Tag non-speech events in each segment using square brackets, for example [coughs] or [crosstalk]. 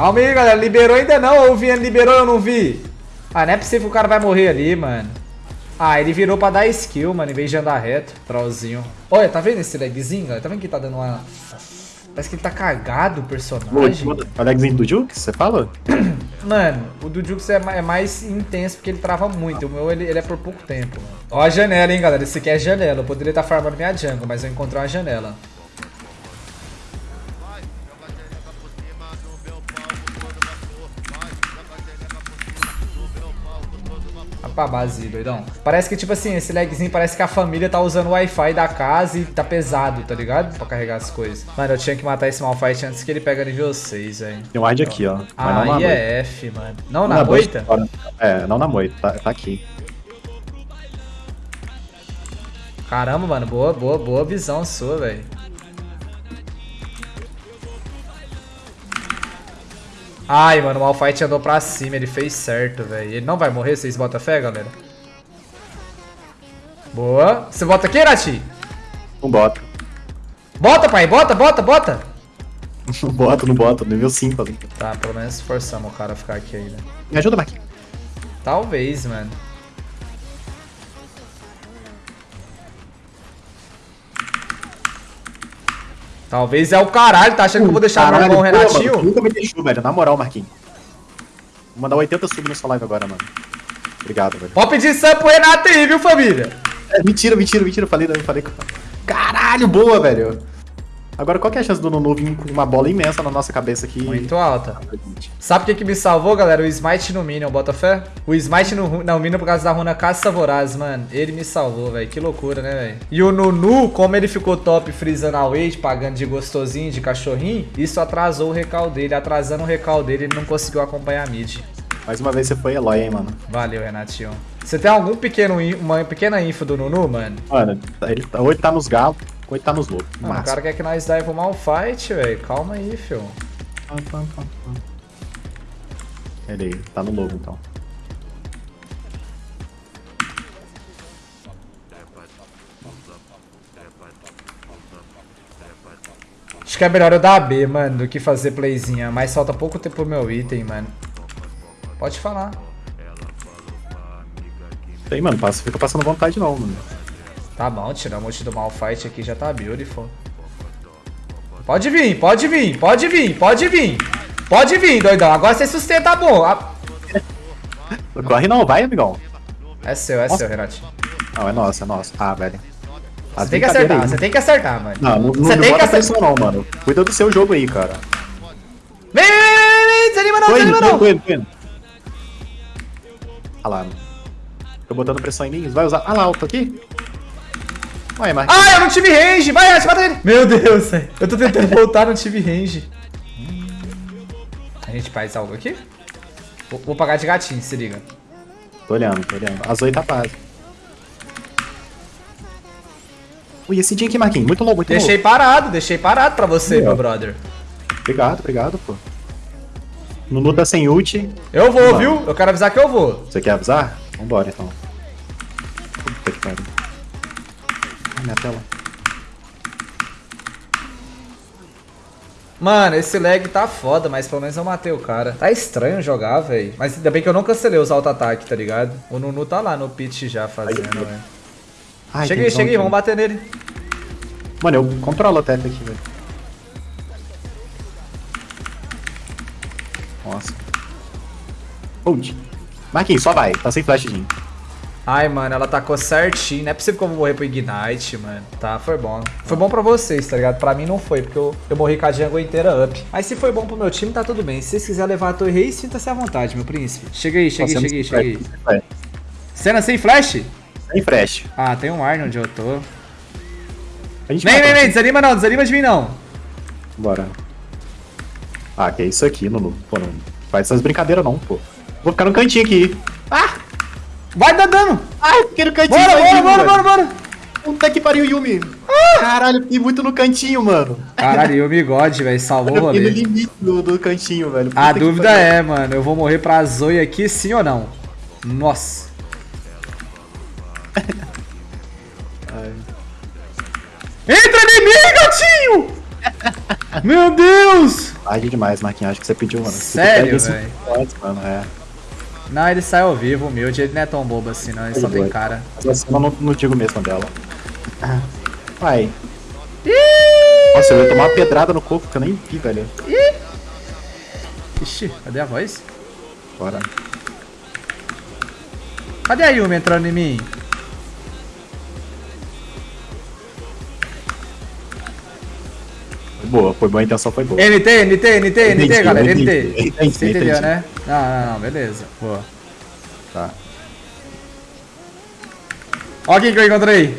Calma aí, galera. Liberou ainda não. O Viano liberou eu não vi. Ah, não é possível que o cara vai morrer ali, mano. Ah, ele virou pra dar skill, mano, em vez de andar reto. Trollzinho. Olha, tá vendo esse lagzinho, galera? Tá vendo que tá dando uma... Parece que ele tá cagado o personagem. O lagzinho do Jukes, você fala? [coughs] Mano, o do Jukes é, é mais intenso porque ele trava muito. O meu, ele, ele é por pouco tempo. Mano. Ó a janela, hein, galera. Esse aqui é janela. Eu poderia estar tá farmando minha jungle, mas eu encontrei uma janela. Pra base, doidão. Parece que, tipo assim, esse lagzinho parece que a família tá usando o Wi-Fi da casa e tá pesado, tá ligado? Pra carregar as coisas. Mano, eu tinha que matar esse Malfight antes que ele pega nível 6, velho. Tem um ward aqui, ó. Ah, aí é F, mano. Não, não na, moita? É, não na moita, tá, tá aqui. Caramba, mano, boa, boa, boa visão sua, velho. Ai, mano, o Malfight andou pra cima, ele fez certo, velho. Ele não vai morrer, vocês botam fé, galera? Boa. Você bota aqui, Irati? Não bota. Bota, pai, bota, bota, bota. Não [laughs] bota, não bota, nível 5 ali. Tá, pelo menos forçamos o cara a ficar aqui ainda. Me ajuda, Marquinhos. Talvez, mano. Talvez é o caralho, tá achando que eu vou deixar caralho, o Renatinho? Mano, nunca me deixou, velho. Na moral, Marquinhos. Vou mandar 80 sub na sua live agora, mano. Obrigado, velho. Pode pedir sub pro Renato aí, viu, família? É, mentira, mentira, mentira. Falei, não, falei. Caralho, boa, velho. Agora, qual que é a chance do Nunu vir com uma bola imensa na nossa cabeça aqui? Muito alta. Sabe o que, que me salvou, galera? O Smite no Minion, bota fé? O Smite no, no Minion por causa da runa Caça Voraz, mano. Ele me salvou, velho. Que loucura, né, velho? E o Nunu, como ele ficou top freezando a wave, pagando de gostosinho, de cachorrinho, isso atrasou o recal dele. Atrasando o recal dele, ele não conseguiu acompanhar a mid. Mais uma vez você foi Eloy, hein, mano. Valeu, Renatinho. Você tem algum pequeno, uma pequena info do Nunu, mano? Mano, ele, hoje tá nos galos. Coito tá nos loucos. o cara quer que nós dive o mal fight, velho. Calma aí, fio. Ele aí, tá no lobo então. Acho que é melhor eu dar B, mano, do que fazer playzinha. Mas falta pouco tempo pro meu item, mano. Pode falar. Tem, mano. Passa, fica passando vontade não, mano. Tá bom, monte do Malfight aqui já tá beautiful. Pode vir, pode vir, pode vir, pode vir. Pode vir, doidão. Agora você sustenta bom. A... Corre não, vai, amigão. É seu, é Nossa. seu, Renatinho. Não, é nosso, é nosso. Ah, velho. Você tem que acertar, você tem que acertar, mano. Não, não, você não tem que acertar não, mano. Cuida do seu jogo aí, cara. Vem, vem, vem, vem, desanima não, tô desanima não. Tô indo, tô indo. Olha lá, mano. Tô botando pressão em mim, vai usar. Ah lá, eu tô aqui. Vai, Ah, eu não tive range! Vai, Ash, mata ele! Meu Deus, eu tô tentando [laughs] voltar, não tive range. A gente faz algo aqui? Vou, vou pagar de gatinho, se liga. Tô olhando, tô olhando. As oito paz. Ui, esse dia aqui, Marquinhos, muito louco, muito Deixei louco. parado, deixei parado pra você, meu brother. Obrigado, obrigado, pô. Nunu tá sem ult. Eu vou, Vamos. viu? Eu quero avisar que eu vou. Você quer avisar? Vambora, então. Puta que pariu minha tela. Mano, esse lag tá foda, mas pelo menos eu matei o cara. Tá estranho jogar, velho. Mas ainda bem que eu não cancelei os auto-ataque, tá ligado? O Nunu tá lá no pitch já fazendo, velho. Cheguei, cheguei, vamos bater nele. Mano, eu controlo a teta aqui, velho. Nossa. Hold. Marquinhos, só vai. Tá sem flashzinho. Ai, mano, ela tacou certinho. Não é possível que eu vou morrer pro Ignite, mano. Tá, foi bom. Foi bom pra vocês, tá ligado? Pra mim não foi, porque eu, eu morri com a jungle inteira up. Mas se foi bom pro meu time, tá tudo bem. Se vocês quiserem levar a torre rei, sinta-se à vontade, meu príncipe. Chega aí, chega aí, chega aí, chega aí. Cena sem flash? Sem flash. Ah, tem um ar onde eu tô. Vem, vem, vem, desanima não, desanima de mim não. Bora. Ah, que é isso aqui, Nunu. Pô, não faz essas brincadeiras não, pô. Vou ficar no cantinho aqui. Ah! Vai dar dano! Ai, fiquei no cantinho. Bora, bora, bora, bora, bora! Puta que pariu, Yumi. Ah! Caralho, fiquei muito no cantinho, mano. Caralho, Yumi God, velho, salvou o rolê. No limite do, do cantinho, velho. Puta A dúvida é, mano, eu vou morrer pra Zoe aqui sim ou não? Nossa. [laughs] Entra em mim, gatinho! Meu Deus! Tarde demais, Marquinhos. Acho que você pediu, mano. Sério, velho? é. Não, ele sai ao vivo, humilde. Ele não é tão bobo assim, não. Ele só tem cara. Eu não, não digo mesmo dela. Vai. Nossa, eu ia tomar uma pedrada no corpo que eu nem vi, velho. Ixi, cadê a voz? Bora. Cadê a Yumi entrando em mim? Foi boa, foi boa, a intenção foi boa. NT, NT, NT, NT, galera, NT. Você entendeu, né? Não, não, não, beleza. Boa. Tá. Ó quem que eu encontrei.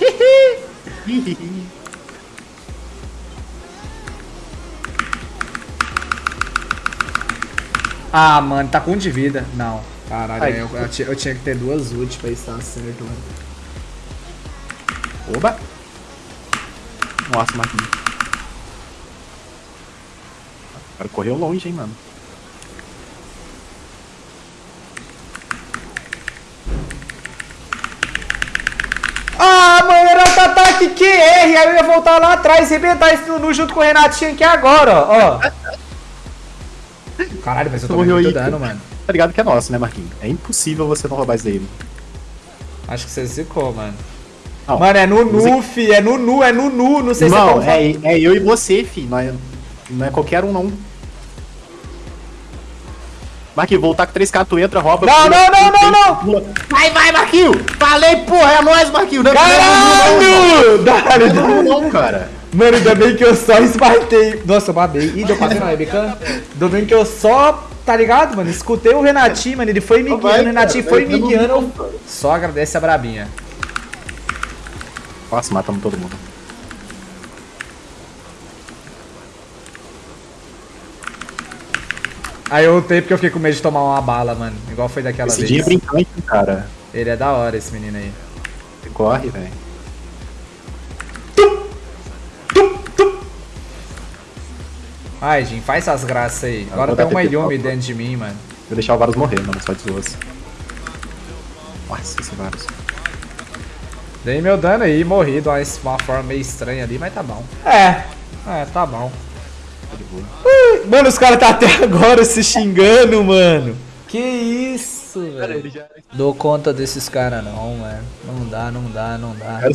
[laughs] Ah, mano, tá com um de vida. Não. Caralho, Ai. eu, eu ti- eu tinha que ter duas ult pra estar certo, mano. Oba! Nossa, Marquinhos. O cara correu longe, hein, mano. Ah, mano, era o ataque QR. Aí eu ia voltar lá atrás e arrebentar esse Nunu junto com o Renatinho aqui agora, ó. Caralho, mas eu tô Morreu muito dano, mano. Tá ligado que é nosso, né, Marquinhos? É impossível você não roubar isso daí. Acho que você zicou, mano. Não. Mano, é Nunu, fi. É Nunu, é Nunu. Não sei Não, se é é, é eu e você, fi. Não é, não é qualquer um, não. Marquinhos, voltar com 3K, tu entra, rouba. Não, pula, não, não, pula, não, não. pula. Vai, vai, Marquinhos! Falei, porra, é nóis, Marquinhos! Não é- Caralho! Não, Dale, não, dale. não, não, cara. Mano, ainda bem que eu só esbartei. Nossa, eu babei. Ih, deu pra ver na webcam? Ainda bem que eu só, tá ligado, mano? Escutei o Renatinho, mano. Ele foi me Não guiando, o Renatinho foi me não, guiando. não. Só agradece a brabinha. Nossa, matamos todo mundo. Aí eu ultei porque eu fiquei com medo de tomar uma bala, mano. Igual foi daquela Esse vez. dia é brincante, cara. Ele é da hora, esse menino aí. Corre, velho. Ai, Jim, faz essas graças aí. Agora tem uma Yumi dentro de mim, mano. Vou deixar o Varus morrer, mano, só de zoas. Nossa, esse Varus. Dei meu dano aí, morri de uma, uma forma meio estranha ali, mas tá bom. É, é, tá bom. Mano, os caras tá até [laughs] agora se xingando, mano. Que isso, velho. já... Dou conta desses caras não, mano. Não dá, não dá, não dá. Cara,